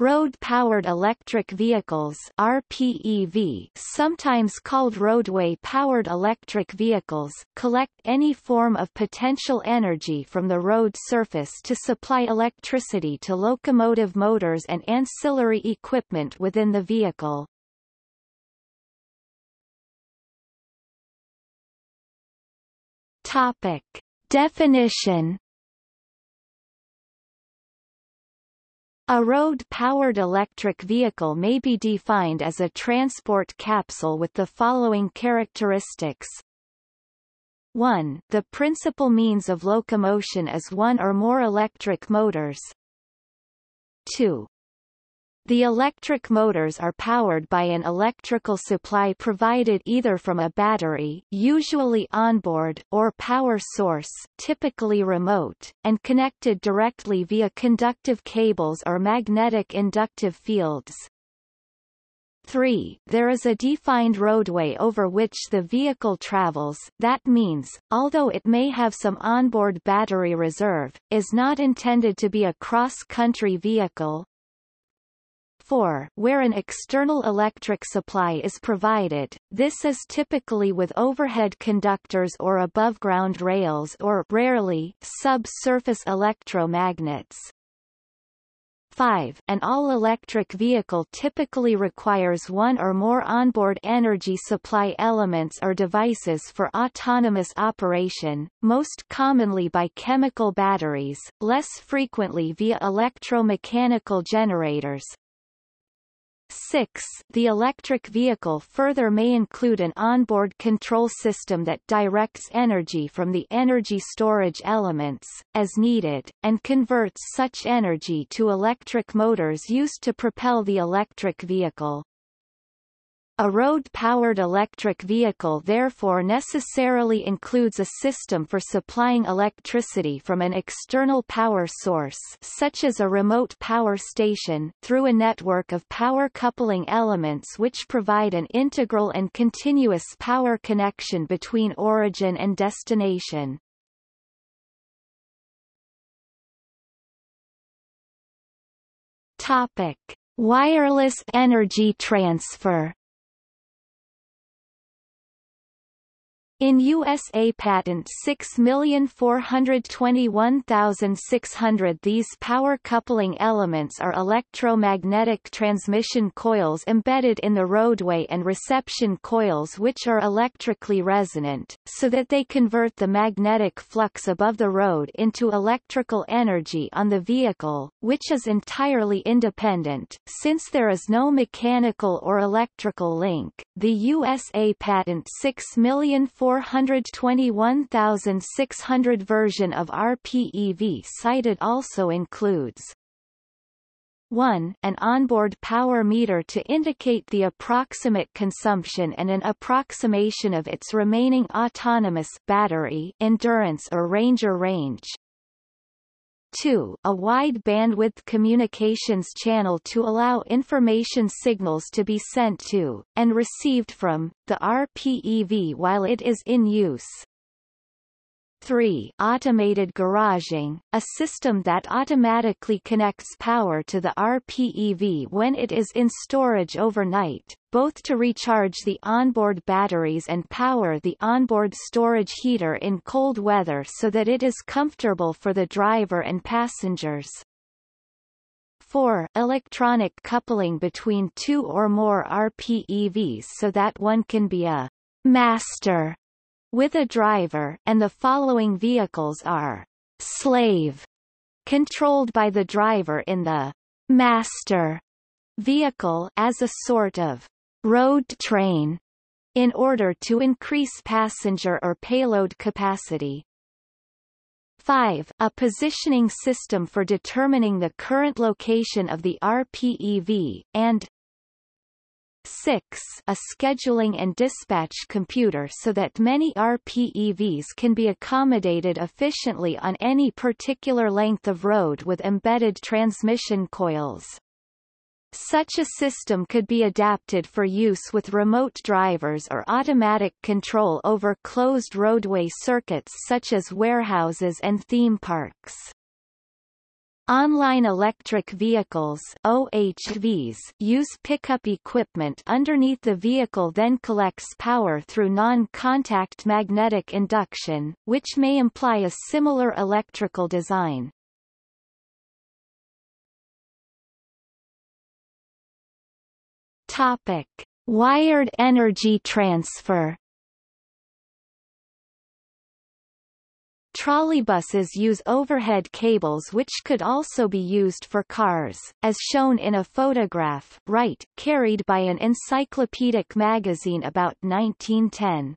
Road-powered electric vehicles RPEV, sometimes called roadway-powered electric vehicles, collect any form of potential energy from the road surface to supply electricity to locomotive motors and ancillary equipment within the vehicle. Topic. Definition A road-powered electric vehicle may be defined as a transport capsule with the following characteristics. 1. The principal means of locomotion is one or more electric motors. 2. The electric motors are powered by an electrical supply provided either from a battery usually onboard or power source typically remote, and connected directly via conductive cables or magnetic inductive fields. 3. There is a defined roadway over which the vehicle travels that means, although it may have some onboard battery reserve, is not intended to be a cross-country vehicle, 4 where an external electric supply is provided, this is typically with overhead conductors or above-ground rails or rarely, sub-surface electromagnets. 5. An all-electric vehicle typically requires one or more onboard energy supply elements or devices for autonomous operation, most commonly by chemical batteries, less frequently via electromechanical generators, 6. The electric vehicle further may include an onboard control system that directs energy from the energy storage elements, as needed, and converts such energy to electric motors used to propel the electric vehicle. A road-powered electric vehicle therefore necessarily includes a system for supplying electricity from an external power source such as a remote power station through a network of power coupling elements which provide an integral and continuous power connection between origin and destination. Topic. Wireless energy transfer In USA Patent 6421600 these power coupling elements are electromagnetic transmission coils embedded in the roadway and reception coils which are electrically resonant, so that they convert the magnetic flux above the road into electrical energy on the vehicle, which is entirely independent, since there is no mechanical or electrical link. The USA Patent 6 421,600 version of RPEV cited also includes 1. An onboard power meter to indicate the approximate consumption and an approximation of its remaining autonomous battery endurance or ranger range. 2. A wide bandwidth communications channel to allow information signals to be sent to, and received from, the RPEV while it is in use. 3. Automated garaging, a system that automatically connects power to the RPEV when it is in storage overnight, both to recharge the onboard batteries and power the onboard storage heater in cold weather so that it is comfortable for the driver and passengers. 4. Electronic coupling between two or more RPEVs so that one can be a master with a driver, and the following vehicles are slave controlled by the driver in the master vehicle as a sort of road train in order to increase passenger or payload capacity. 5. A positioning system for determining the current location of the RPEV, and 6. A scheduling and dispatch computer so that many RPEVs can be accommodated efficiently on any particular length of road with embedded transmission coils. Such a system could be adapted for use with remote drivers or automatic control over closed roadway circuits such as warehouses and theme parks. Online electric vehicles OLEVs use pickup equipment underneath the vehicle then collects power through non-contact magnetic induction, which may imply a similar electrical design. Topic: Wired energy transfer Trolleybuses use overhead cables which could also be used for cars, as shown in a photograph right, carried by an encyclopedic magazine about 1910.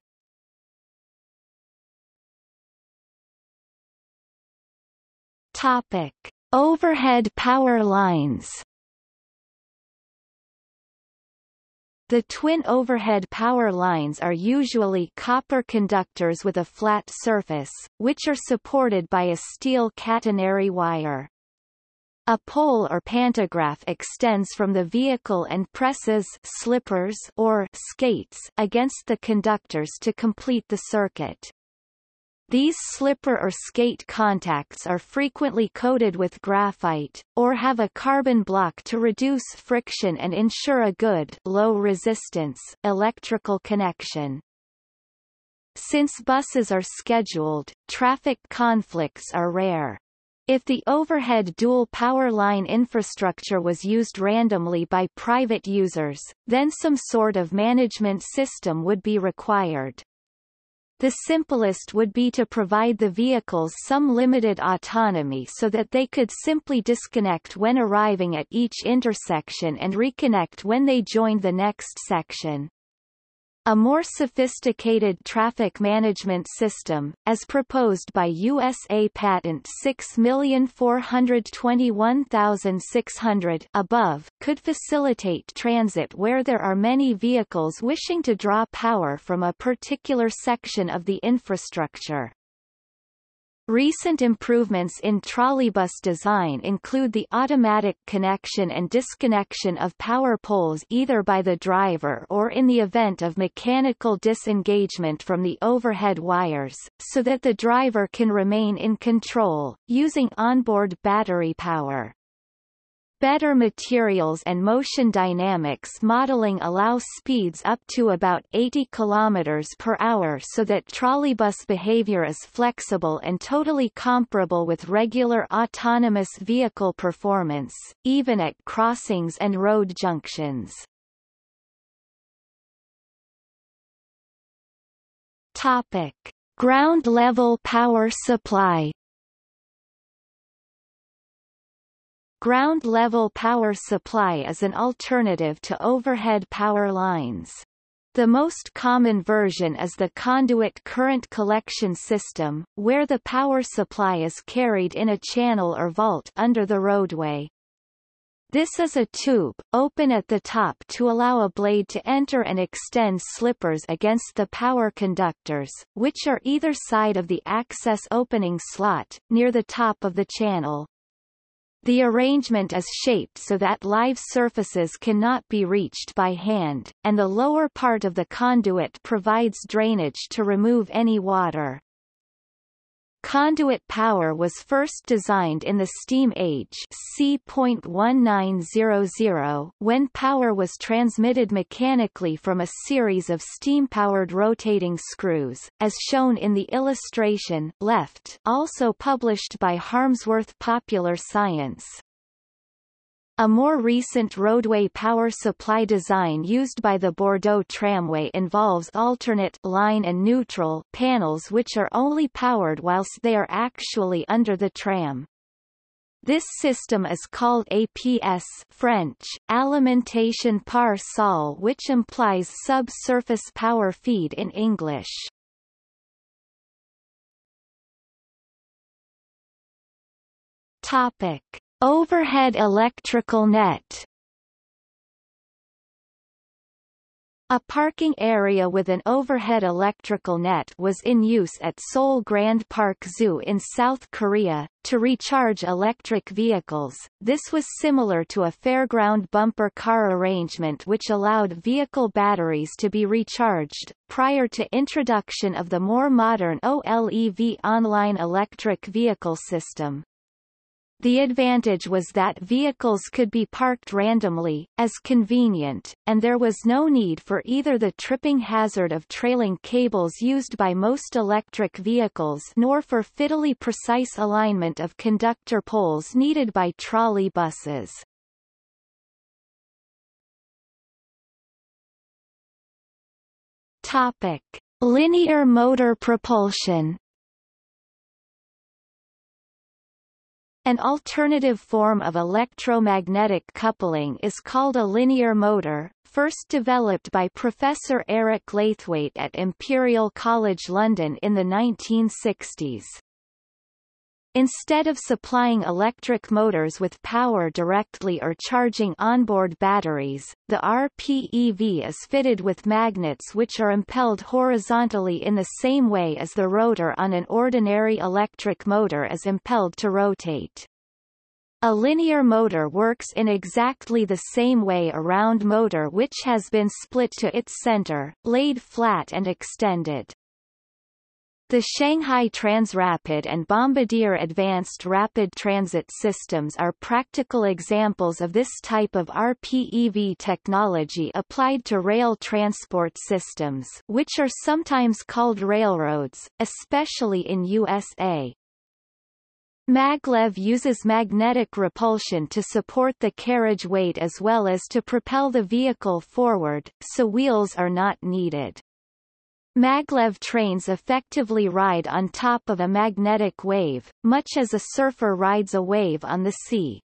Topic. Overhead power lines The twin overhead power lines are usually copper conductors with a flat surface, which are supported by a steel catenary wire. A pole or pantograph extends from the vehicle and presses slippers or skates against the conductors to complete the circuit. These slipper or skate contacts are frequently coated with graphite, or have a carbon block to reduce friction and ensure a good low resistance electrical connection. Since buses are scheduled, traffic conflicts are rare. If the overhead dual power line infrastructure was used randomly by private users, then some sort of management system would be required. The simplest would be to provide the vehicles some limited autonomy so that they could simply disconnect when arriving at each intersection and reconnect when they joined the next section. A more sophisticated traffic management system, as proposed by USA Patent 6421600 above, could facilitate transit where there are many vehicles wishing to draw power from a particular section of the infrastructure. Recent improvements in trolleybus design include the automatic connection and disconnection of power poles either by the driver or in the event of mechanical disengagement from the overhead wires, so that the driver can remain in control, using onboard battery power. Better materials and motion dynamics modeling allow speeds up to about 80 km per hour so that trolleybus behavior is flexible and totally comparable with regular autonomous vehicle performance, even at crossings and road junctions. Topic. Ground-level power supply Ground-level power supply is an alternative to overhead power lines. The most common version is the conduit current collection system, where the power supply is carried in a channel or vault under the roadway. This is a tube, open at the top to allow a blade to enter and extend slippers against the power conductors, which are either side of the access opening slot, near the top of the channel. The arrangement is shaped so that live surfaces cannot be reached by hand, and the lower part of the conduit provides drainage to remove any water. Conduit power was first designed in the steam age C.1900 when power was transmitted mechanically from a series of steam-powered rotating screws, as shown in the illustration left also published by Harmsworth Popular Science. A more recent roadway power supply design used by the Bordeaux Tramway involves alternate line and neutral panels which are only powered whilst they are actually under the tram. This system is called APS French, alimentation par sol which implies subsurface power feed in English. Topic. Overhead electrical net A parking area with an overhead electrical net was in use at Seoul Grand Park Zoo in South Korea, to recharge electric vehicles. This was similar to a fairground bumper car arrangement which allowed vehicle batteries to be recharged, prior to introduction of the more modern OLEV online electric vehicle system. The advantage was that vehicles could be parked randomly, as convenient, and there was no need for either the tripping hazard of trailing cables used by most electric vehicles nor for fiddly precise alignment of conductor poles needed by trolley buses. Topic. Linear motor propulsion An alternative form of electromagnetic coupling is called a linear motor, first developed by Professor Eric Laithwaite at Imperial College London in the 1960s. Instead of supplying electric motors with power directly or charging onboard batteries, the RPEV is fitted with magnets which are impelled horizontally in the same way as the rotor on an ordinary electric motor is impelled to rotate. A linear motor works in exactly the same way a round motor which has been split to its center, laid flat and extended. The Shanghai Transrapid and Bombardier Advanced Rapid Transit Systems are practical examples of this type of RPEV technology applied to rail transport systems which are sometimes called railroads, especially in USA. Maglev uses magnetic repulsion to support the carriage weight as well as to propel the vehicle forward, so wheels are not needed. Maglev trains effectively ride on top of a magnetic wave, much as a surfer rides a wave on the sea.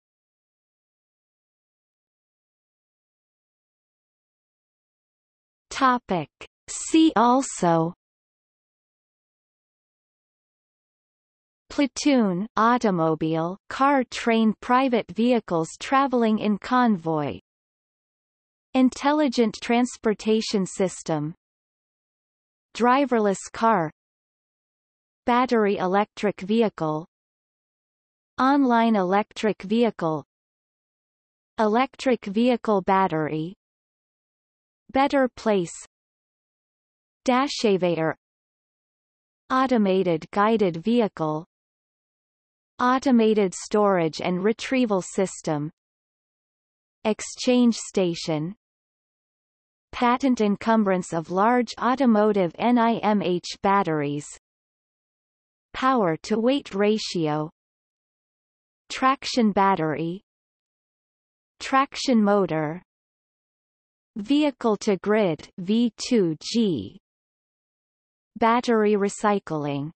Topic. See also Platoon automobile, car train private vehicles traveling in convoy Intelligent transportation system Driverless car Battery electric vehicle Online electric vehicle Electric vehicle battery Better place Dashaveyor Automated guided vehicle Automated storage and retrieval system Exchange station patent encumbrance of large automotive NIMH batteries. Power-to-weight ratio. Traction battery. Traction motor. Vehicle-to-grid V2G battery recycling